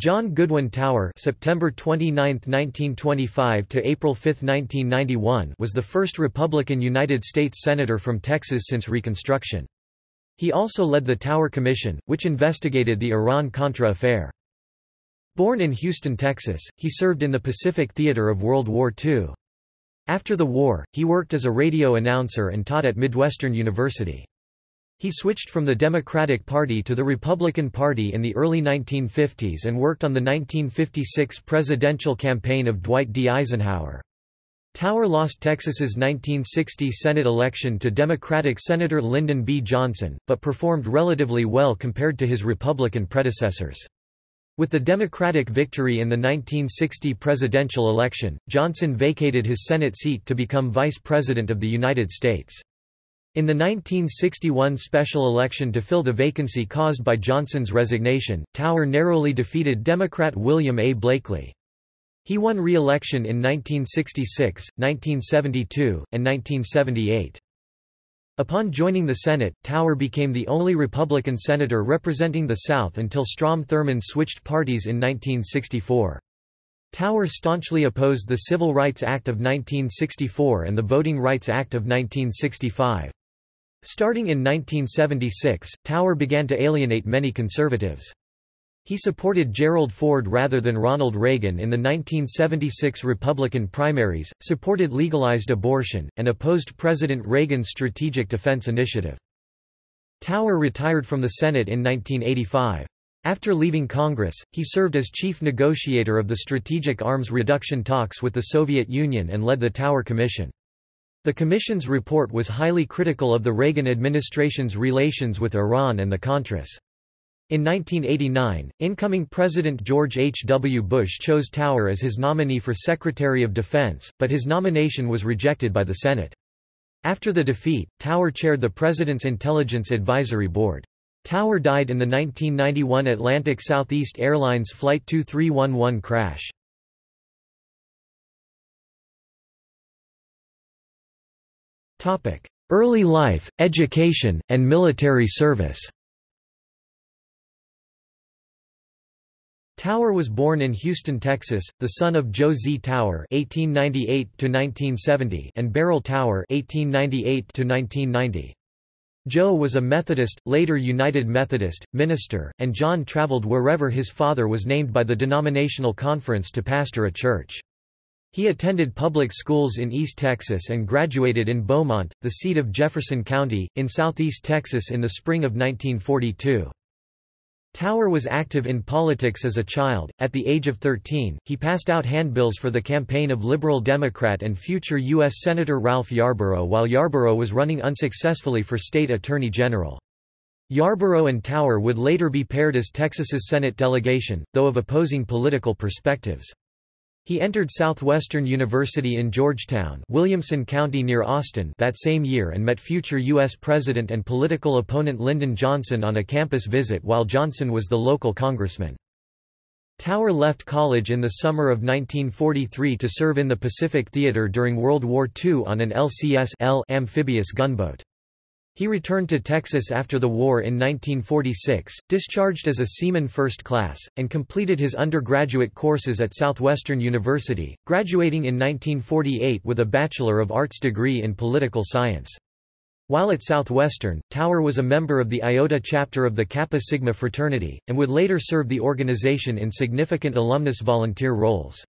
John Goodwin Tower September 29, 1925 to April 5, 1991 was the first Republican United States Senator from Texas since Reconstruction. He also led the Tower Commission, which investigated the Iran-Contra affair. Born in Houston, Texas, he served in the Pacific Theater of World War II. After the war, he worked as a radio announcer and taught at Midwestern University. He switched from the Democratic Party to the Republican Party in the early 1950s and worked on the 1956 presidential campaign of Dwight D. Eisenhower. Tower lost Texas's 1960 Senate election to Democratic Senator Lyndon B. Johnson, but performed relatively well compared to his Republican predecessors. With the Democratic victory in the 1960 presidential election, Johnson vacated his Senate seat to become Vice President of the United States. In the 1961 special election to fill the vacancy caused by Johnson's resignation, Tower narrowly defeated Democrat William A. Blakely. He won re-election in 1966, 1972, and 1978. Upon joining the Senate, Tower became the only Republican senator representing the South until Strom Thurmond switched parties in 1964. Tower staunchly opposed the Civil Rights Act of 1964 and the Voting Rights Act of 1965. Starting in 1976, Tower began to alienate many conservatives. He supported Gerald Ford rather than Ronald Reagan in the 1976 Republican primaries, supported legalized abortion, and opposed President Reagan's Strategic Defense Initiative. Tower retired from the Senate in 1985. After leaving Congress, he served as chief negotiator of the strategic arms reduction talks with the Soviet Union and led the Tower Commission. The Commission's report was highly critical of the Reagan administration's relations with Iran and the Contras. In 1989, incoming President George H. W. Bush chose Tower as his nominee for Secretary of Defense, but his nomination was rejected by the Senate. After the defeat, Tower chaired the President's Intelligence Advisory Board. Tower died in the 1991 Atlantic Southeast Airlines Flight 2311 crash. Early life, education, and military service Tower was born in Houston, Texas, the son of Joe Z. Tower (1898–1970) and Beryl Tower (1898–1990). Joe was a Methodist, later United Methodist, minister, and John traveled wherever his father was named by the denominational conference to pastor a church. He attended public schools in East Texas and graduated in Beaumont, the seat of Jefferson County, in southeast Texas in the spring of 1942. Tower was active in politics as a child. At the age of 13, he passed out handbills for the campaign of Liberal Democrat and future U.S. Senator Ralph Yarborough while Yarborough was running unsuccessfully for state attorney general. Yarborough and Tower would later be paired as Texas's Senate delegation, though of opposing political perspectives. He entered Southwestern University in Georgetown Williamson County near Austin that same year and met future U.S. President and political opponent Lyndon Johnson on a campus visit while Johnson was the local congressman. Tower left college in the summer of 1943 to serve in the Pacific Theater during World War II on an LCS amphibious gunboat. He returned to Texas after the war in 1946, discharged as a seaman first class, and completed his undergraduate courses at Southwestern University, graduating in 1948 with a Bachelor of Arts degree in political science. While at Southwestern, Tower was a member of the Iota chapter of the Kappa Sigma fraternity, and would later serve the organization in significant alumnus volunteer roles.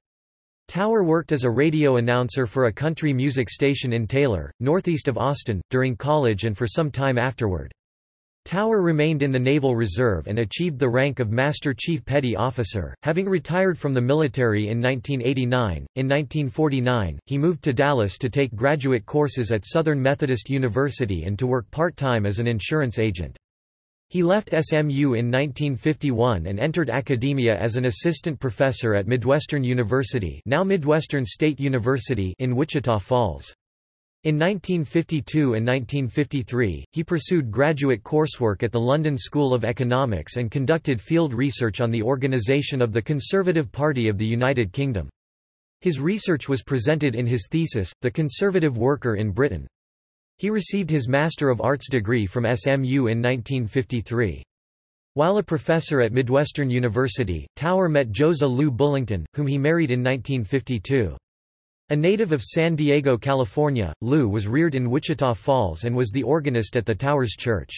Tower worked as a radio announcer for a country music station in Taylor, northeast of Austin, during college and for some time afterward. Tower remained in the Naval Reserve and achieved the rank of Master Chief Petty Officer, having retired from the military in 1989. In 1949, he moved to Dallas to take graduate courses at Southern Methodist University and to work part-time as an insurance agent. He left SMU in 1951 and entered academia as an assistant professor at Midwestern University now Midwestern State University in Wichita Falls. In 1952 and 1953, he pursued graduate coursework at the London School of Economics and conducted field research on the organisation of the Conservative Party of the United Kingdom. His research was presented in his thesis, The Conservative Worker in Britain. He received his Master of Arts degree from SMU in 1953. While a professor at Midwestern University, Tower met Josa Lou Bullington, whom he married in 1952. A native of San Diego, California, Lou was reared in Wichita Falls and was the organist at the Towers Church.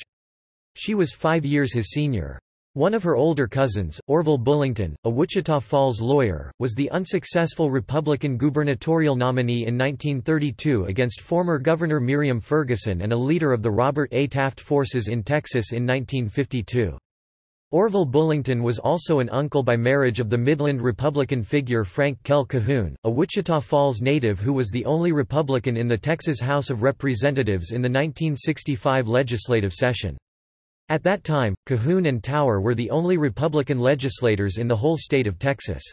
She was five years his senior. One of her older cousins, Orville Bullington, a Wichita Falls lawyer, was the unsuccessful Republican gubernatorial nominee in 1932 against former Governor Miriam Ferguson and a leader of the Robert A. Taft forces in Texas in 1952. Orville Bullington was also an uncle by marriage of the Midland Republican figure Frank Kell Cahoon, a Wichita Falls native who was the only Republican in the Texas House of Representatives in the 1965 legislative session. At that time, Cahoon and Tower were the only Republican legislators in the whole state of Texas.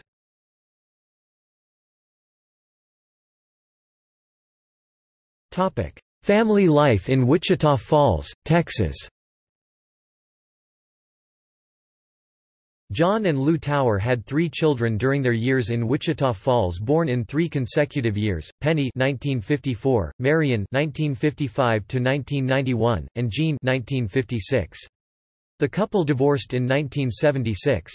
Family life in Wichita Falls, Texas John and Lou Tower had three children during their years in Wichita Falls born in three consecutive years, Penny 1954, Marion 1955–1991, and Jean 1956. The couple divorced in 1976.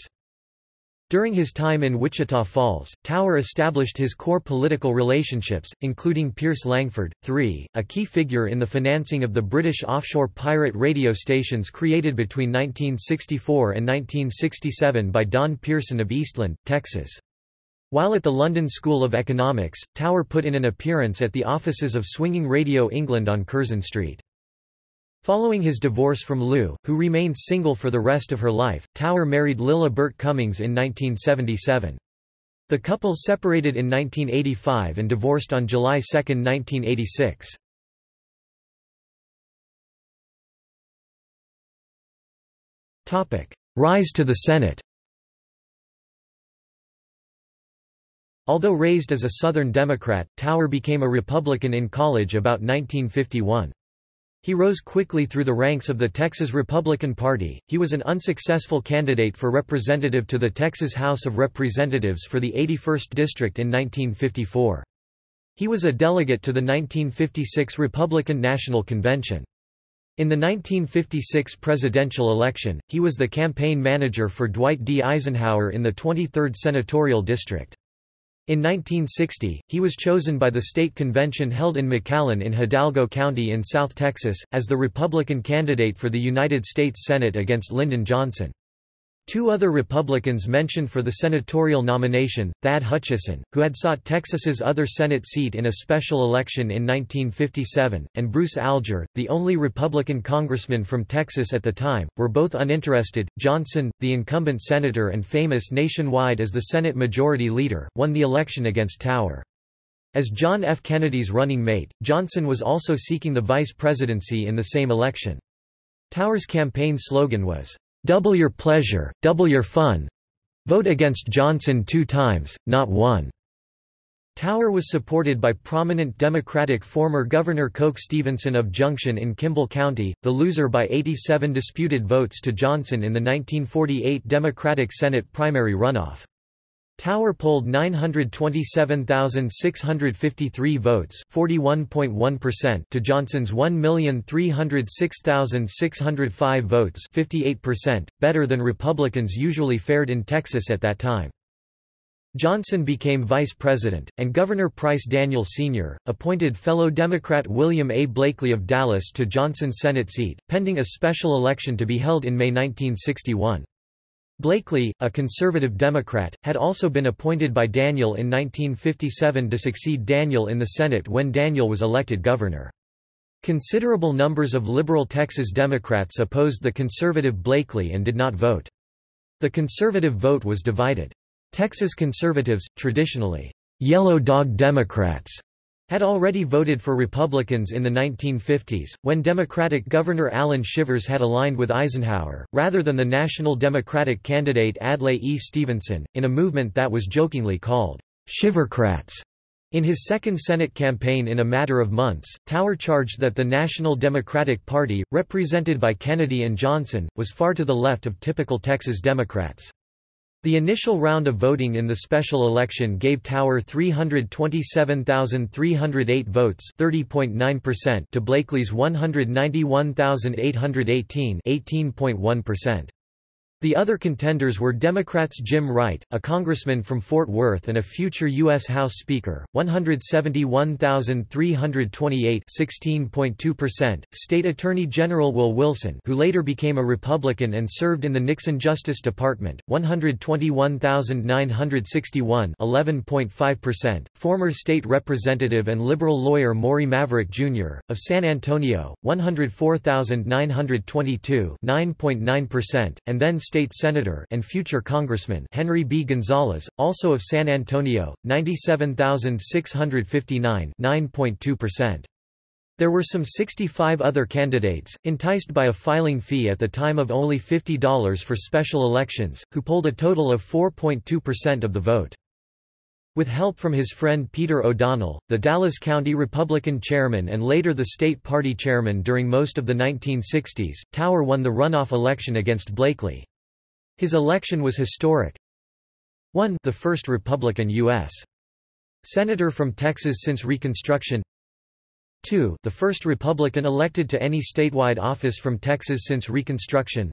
During his time in Wichita Falls, Tower established his core political relationships, including Pierce Langford, III, a key figure in the financing of the British offshore pirate radio stations created between 1964 and 1967 by Don Pierson of Eastland, Texas. While at the London School of Economics, Tower put in an appearance at the offices of Swinging Radio England on Curzon Street. Following his divorce from Lou, who remained single for the rest of her life, Tower married Lilla Burt Cummings in 1977. The couple separated in 1985 and divorced on July 2, 1986. Rise to the Senate Although raised as a Southern Democrat, Tower became a Republican in college about 1951. He rose quickly through the ranks of the Texas Republican Party. He was an unsuccessful candidate for representative to the Texas House of Representatives for the 81st District in 1954. He was a delegate to the 1956 Republican National Convention. In the 1956 presidential election, he was the campaign manager for Dwight D. Eisenhower in the 23rd Senatorial District. In 1960, he was chosen by the state convention held in McAllen in Hidalgo County in South Texas, as the Republican candidate for the United States Senate against Lyndon Johnson. Two other Republicans mentioned for the senatorial nomination, Thad Hutcheson, who had sought Texas's other Senate seat in a special election in 1957, and Bruce Alger, the only Republican congressman from Texas at the time, were both uninterested. Johnson, the incumbent senator and famous nationwide as the Senate Majority Leader, won the election against Tower. As John F. Kennedy's running mate, Johnson was also seeking the vice presidency in the same election. Tower's campaign slogan was, Double your pleasure, double your fun. Vote against Johnson two times, not one. Tower was supported by prominent Democratic former Governor Coke Stevenson of Junction in Kimble County, the loser by 87 disputed votes to Johnson in the 1948 Democratic Senate primary runoff. Tower polled 927,653 votes (41.1%) to Johnson's 1,306,605 votes (58%), better than Republicans usually fared in Texas at that time. Johnson became vice president, and Governor Price Daniel Sr., appointed fellow Democrat William A. Blakely of Dallas to Johnson's Senate seat, pending a special election to be held in May 1961. Blakely, a conservative Democrat, had also been appointed by Daniel in 1957 to succeed Daniel in the Senate when Daniel was elected governor. Considerable numbers of liberal Texas Democrats opposed the conservative Blakely and did not vote. The conservative vote was divided. Texas conservatives, traditionally, yellow dog Democrats, had already voted for Republicans in the 1950s, when Democratic Governor Allan Shivers had aligned with Eisenhower, rather than the national Democratic candidate Adlai E. Stevenson, in a movement that was jokingly called Shivercrats. In his second Senate campaign in a matter of months, Tower charged that the National Democratic Party, represented by Kennedy and Johnson, was far to the left of typical Texas Democrats. The initial round of voting in the special election gave Tower 327,308 votes to Blakely's 191,818 18.1%. The other contenders were Democrats Jim Wright, a congressman from Fort Worth and a future U.S. House Speaker, 171,328 16.2%, State Attorney General Will Wilson who later became a Republican and served in the Nixon Justice Department, 121,961 11.5%, former State Representative and liberal lawyer Maury Maverick, Jr., of San Antonio, 104,922 9.9%, and then State Senator and future Congressman Henry B. Gonzalez, also of San Antonio, 97,659 9.2%. There were some 65 other candidates, enticed by a filing fee at the time of only $50 for special elections, who polled a total of 4.2% of the vote. With help from his friend Peter O'Donnell, the Dallas County Republican chairman and later the state party chairman during most of the 1960s, Tower won the runoff election against Blakely. His election was historic. 1 the first Republican U.S. Senator from Texas since Reconstruction 2 the first Republican elected to any statewide office from Texas since Reconstruction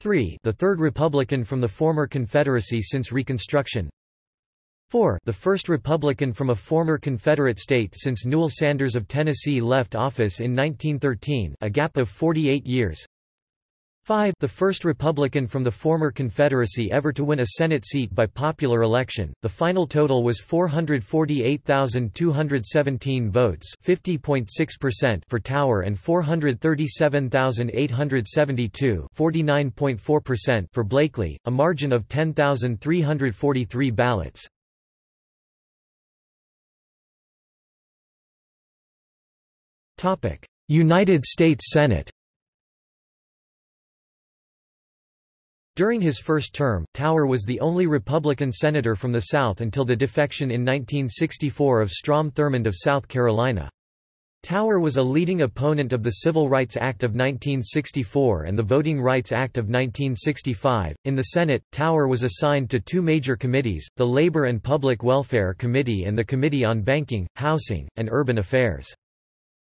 3 the third Republican from the former Confederacy since Reconstruction 4 the first Republican from a former Confederate state since Newell Sanders of Tennessee left office in 1913 a gap of 48 years 5 the first Republican from the former Confederacy ever to win a Senate seat by popular election. The final total was 448,217 votes, 50.6% for Tower and 437,872, 49.4% for Blakely, a margin of 10,343 ballots. Topic: United States Senate During his first term, Tower was the only Republican senator from the South until the defection in 1964 of Strom Thurmond of South Carolina. Tower was a leading opponent of the Civil Rights Act of 1964 and the Voting Rights Act of 1965. In the Senate, Tower was assigned to two major committees, the Labor and Public Welfare Committee and the Committee on Banking, Housing, and Urban Affairs.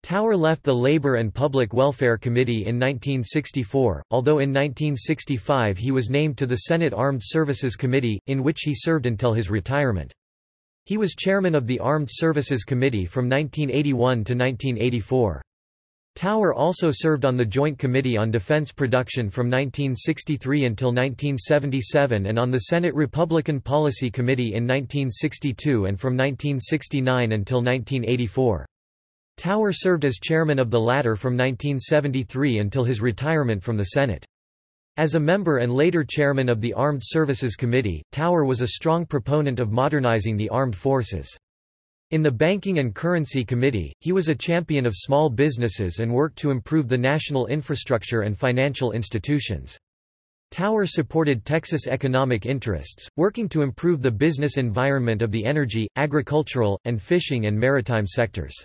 Tower left the Labor and Public Welfare Committee in 1964, although in 1965 he was named to the Senate Armed Services Committee, in which he served until his retirement. He was chairman of the Armed Services Committee from 1981 to 1984. Tower also served on the Joint Committee on Defense Production from 1963 until 1977 and on the Senate Republican Policy Committee in 1962 and from 1969 until 1984. Tower served as chairman of the latter from 1973 until his retirement from the Senate. As a member and later chairman of the Armed Services Committee, Tower was a strong proponent of modernizing the armed forces. In the Banking and Currency Committee, he was a champion of small businesses and worked to improve the national infrastructure and financial institutions. Tower supported Texas economic interests, working to improve the business environment of the energy, agricultural, and fishing and maritime sectors.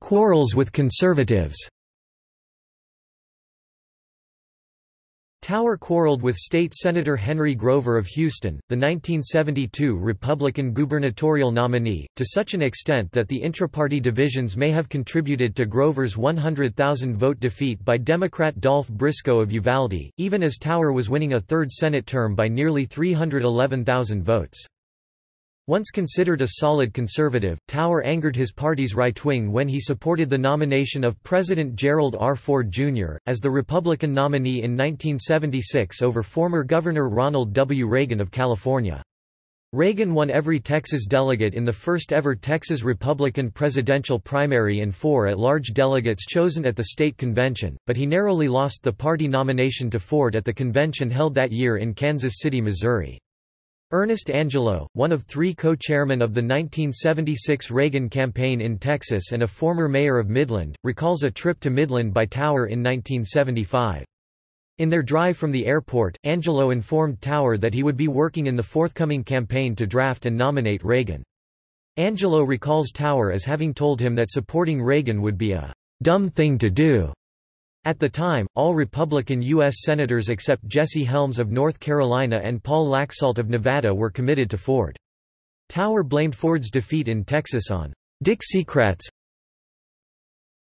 Quarrels with conservatives. Tower quarreled with State Senator Henry Grover of Houston, the 1972 Republican gubernatorial nominee, to such an extent that the intra-party divisions may have contributed to Grover's 100,000-vote defeat by Democrat Dolph Briscoe of Uvalde, even as Tower was winning a third Senate term by nearly 311,000 votes. Once considered a solid conservative, Tower angered his party's right wing when he supported the nomination of President Gerald R. Ford, Jr., as the Republican nominee in 1976 over former Governor Ronald W. Reagan of California. Reagan won every Texas delegate in the first-ever Texas Republican presidential primary and four at-large delegates chosen at the state convention, but he narrowly lost the party nomination to Ford at the convention held that year in Kansas City, Missouri. Ernest Angelo, one of three co-chairmen of the 1976 Reagan campaign in Texas and a former mayor of Midland, recalls a trip to Midland by Tower in 1975. In their drive from the airport, Angelo informed Tower that he would be working in the forthcoming campaign to draft and nominate Reagan. Angelo recalls Tower as having told him that supporting Reagan would be a dumb thing to do. At the time, all Republican U.S. Senators except Jesse Helms of North Carolina and Paul Laxalt of Nevada were committed to Ford. Tower blamed Ford's defeat in Texas on Dixiecrats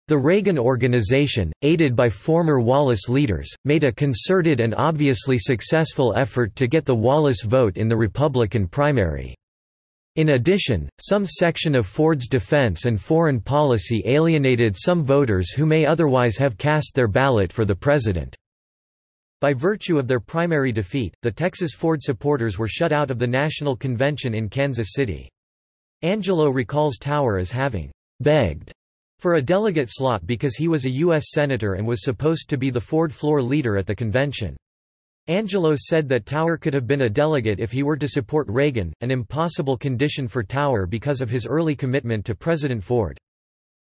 The Reagan Organization, aided by former Wallace leaders, made a concerted and obviously successful effort to get the Wallace vote in the Republican primary. In addition, some section of Ford's defense and foreign policy alienated some voters who may otherwise have cast their ballot for the president. By virtue of their primary defeat, the Texas Ford supporters were shut out of the National Convention in Kansas City. Angelo recalls Tower as having begged for a delegate slot because he was a U.S. Senator and was supposed to be the Ford floor leader at the convention. Angelo said that Tower could have been a delegate if he were to support Reagan, an impossible condition for Tower because of his early commitment to President Ford.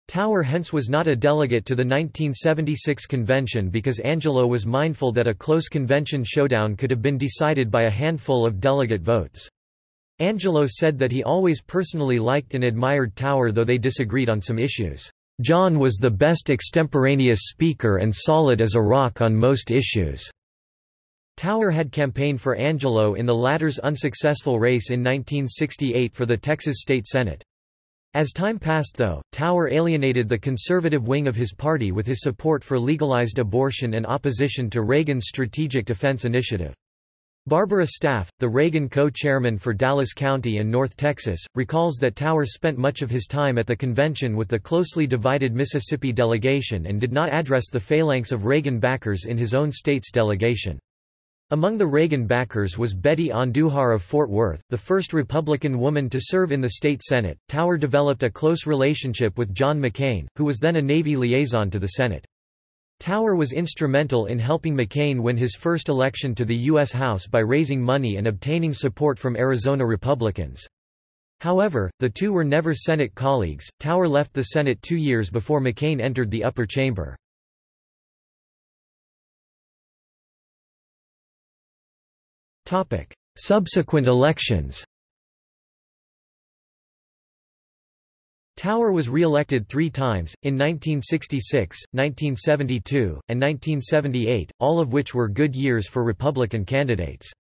Tower hence was not a delegate to the 1976 convention because Angelo was mindful that a close convention showdown could have been decided by a handful of delegate votes. Angelo said that he always personally liked and admired Tower though they disagreed on some issues. John was the best extemporaneous speaker and solid as a rock on most issues. Tower had campaigned for Angelo in the latter's unsuccessful race in 1968 for the Texas State Senate. As time passed though, Tower alienated the conservative wing of his party with his support for legalized abortion and opposition to Reagan's Strategic Defense Initiative. Barbara Staff, the Reagan co-chairman for Dallas County and North Texas, recalls that Tower spent much of his time at the convention with the closely divided Mississippi delegation and did not address the phalanx of Reagan backers in his own state's delegation. Among the Reagan backers was Betty Andujar of Fort Worth, the first Republican woman to serve in the state Senate. Tower developed a close relationship with John McCain, who was then a Navy liaison to the Senate. Tower was instrumental in helping McCain win his first election to the U.S. House by raising money and obtaining support from Arizona Republicans. However, the two were never Senate colleagues. Tower left the Senate two years before McCain entered the upper chamber. Subsequent elections Tower was re-elected three times, in 1966, 1972, and 1978, all of which were good years for Republican candidates.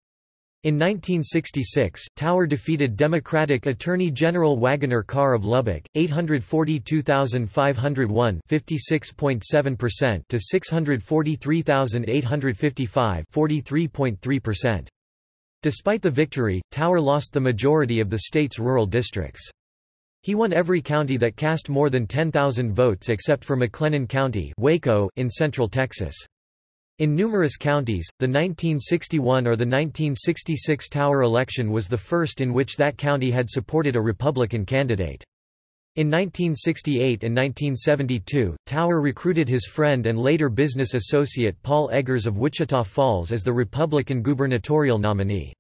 In 1966, Tower defeated Democratic Attorney General Wagoner Carr of Lubbock, 842,501 56.7% to 643,855 43.3%. Despite the victory, Tower lost the majority of the state's rural districts. He won every county that cast more than 10,000 votes except for McLennan County Waco in central Texas. In numerous counties, the 1961 or the 1966 Tower election was the first in which that county had supported a Republican candidate. In 1968 and 1972, Tower recruited his friend and later business associate Paul Eggers of Wichita Falls as the Republican gubernatorial nominee.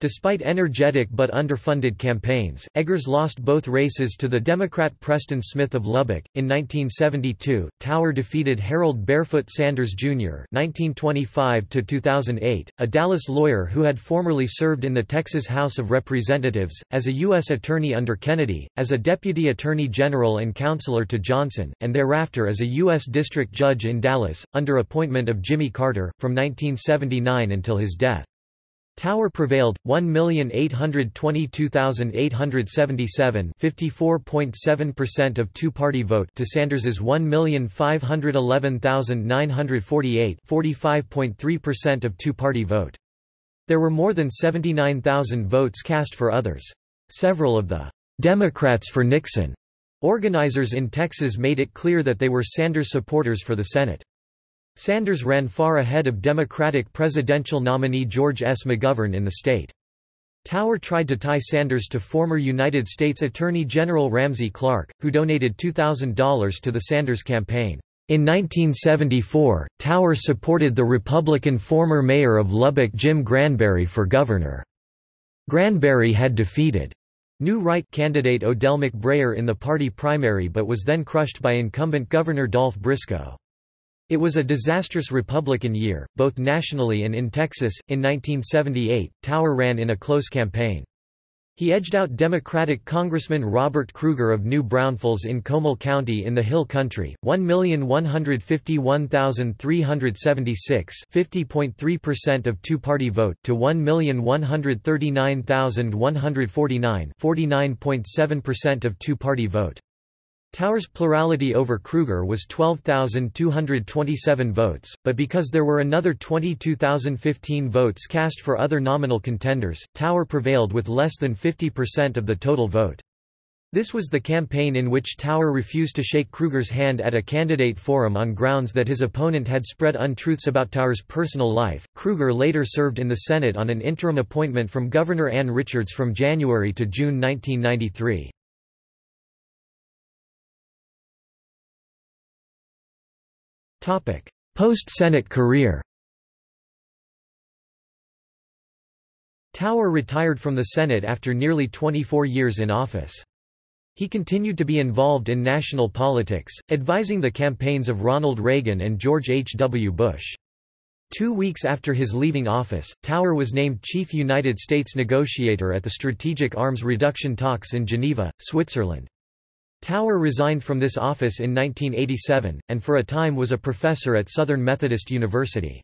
Despite energetic but underfunded campaigns, Eggers lost both races to the Democrat Preston Smith of Lubbock. In 1972, Tower defeated Harold Barefoot Sanders, Jr. (1925–2008), a Dallas lawyer who had formerly served in the Texas House of Representatives as a U.S. attorney under Kennedy, as a deputy attorney general and counselor to Johnson, and thereafter as a U.S. district judge in Dallas under appointment of Jimmy Carter from 1979 until his death. Tower prevailed, 1,822,877 54.7% of two-party vote to Sanders's 1,511,948 45.3% of two-party vote. There were more than 79,000 votes cast for others. Several of the Democrats for Nixon organizers in Texas made it clear that they were Sanders supporters for the Senate. Sanders ran far ahead of Democratic presidential nominee George S. McGovern in the state. Tower tried to tie Sanders to former United States Attorney General Ramsey Clark, who donated $2,000 to the Sanders campaign. In 1974, Tower supported the Republican former mayor of Lubbock Jim Granberry for governor. Granberry had defeated New Right candidate Odell McBrayer in the party primary but was then crushed by incumbent Governor Dolph Briscoe. It was a disastrous Republican year, both nationally and in Texas. In 1978, Tower ran in a close campaign. He edged out Democratic Congressman Robert Krueger of New Braunfels in Comal County in the Hill Country, 1,151,376 50.3% of two-party vote to 1,139,149 49.7% of two-party vote. Tower's plurality over Krueger was 12,227 votes, but because there were another 22,015 votes cast for other nominal contenders, Tower prevailed with less than 50% of the total vote. This was the campaign in which Tower refused to shake Krueger's hand at a candidate forum on grounds that his opponent had spread untruths about Tower's personal life. Krueger later served in the Senate on an interim appointment from Governor Ann Richards from January to June 1993. Post-Senate career Tower retired from the Senate after nearly 24 years in office. He continued to be involved in national politics, advising the campaigns of Ronald Reagan and George H. W. Bush. Two weeks after his leaving office, Tower was named chief United States negotiator at the Strategic Arms Reduction talks in Geneva, Switzerland. Tower resigned from this office in 1987, and for a time was a professor at Southern Methodist University.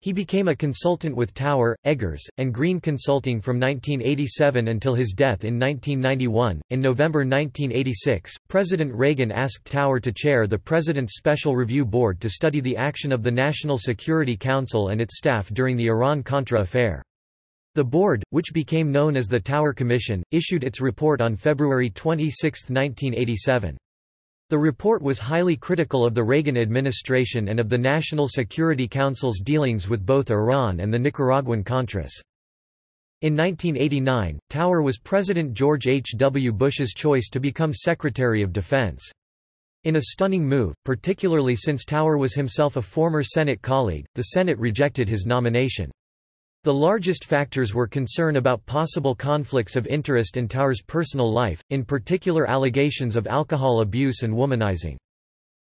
He became a consultant with Tower, Eggers, and Green Consulting from 1987 until his death in 1991. In November 1986, President Reagan asked Tower to chair the President's Special Review Board to study the action of the National Security Council and its staff during the Iran-Contra affair. The board, which became known as the Tower Commission, issued its report on February 26, 1987. The report was highly critical of the Reagan administration and of the National Security Council's dealings with both Iran and the Nicaraguan Contras. In 1989, Tower was President George H. W. Bush's choice to become Secretary of Defense. In a stunning move, particularly since Tower was himself a former Senate colleague, the Senate rejected his nomination. The largest factors were concern about possible conflicts of interest in Tower's personal life, in particular allegations of alcohol abuse and womanizing.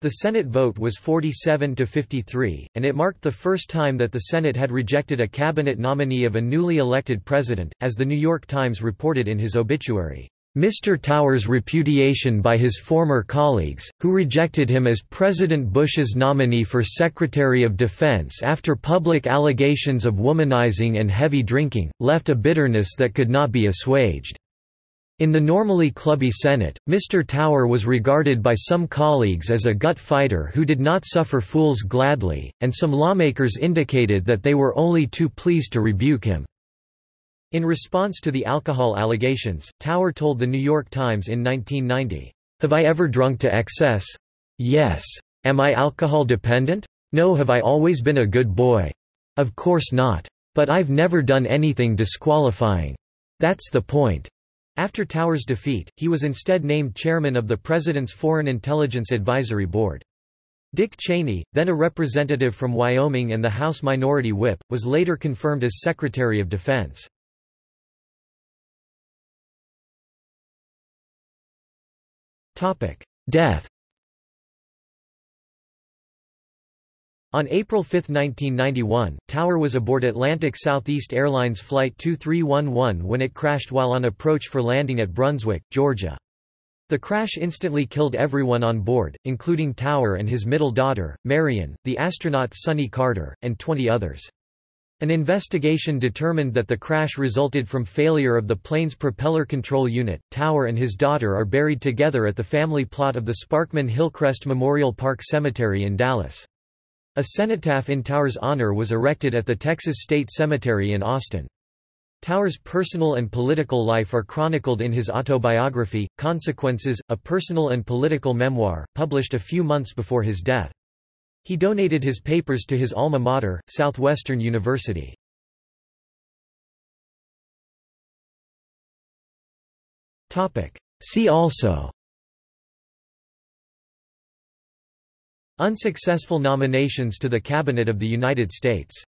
The Senate vote was 47 to 53, and it marked the first time that the Senate had rejected a cabinet nominee of a newly elected president, as the New York Times reported in his obituary. Mr. Tower's repudiation by his former colleagues, who rejected him as President Bush's nominee for Secretary of Defense after public allegations of womanizing and heavy drinking, left a bitterness that could not be assuaged. In the normally clubby Senate, Mr. Tower was regarded by some colleagues as a gut fighter who did not suffer fools gladly, and some lawmakers indicated that they were only too pleased to rebuke him. In response to the alcohol allegations, Tower told The New York Times in 1990, Have I ever drunk to excess? Yes. Am I alcohol dependent? No. Have I always been a good boy? Of course not. But I've never done anything disqualifying. That's the point. After Tower's defeat, he was instead named chairman of the President's Foreign Intelligence Advisory Board. Dick Cheney, then a representative from Wyoming and the House Minority Whip, was later confirmed as Secretary of Defense. Death On April 5, 1991, Tower was aboard Atlantic Southeast Airlines Flight 2311 when it crashed while on approach for landing at Brunswick, Georgia. The crash instantly killed everyone on board, including Tower and his middle daughter, Marion, the astronaut Sonny Carter, and 20 others. An investigation determined that the crash resulted from failure of the plane's propeller control unit. Tower and his daughter are buried together at the family plot of the Sparkman Hillcrest Memorial Park Cemetery in Dallas. A cenotaph in Tower's honor was erected at the Texas State Cemetery in Austin. Tower's personal and political life are chronicled in his autobiography, Consequences, a personal and political memoir, published a few months before his death. He donated his papers to his alma mater, Southwestern University. See also. Unsuccessful nominations to the Cabinet of the United States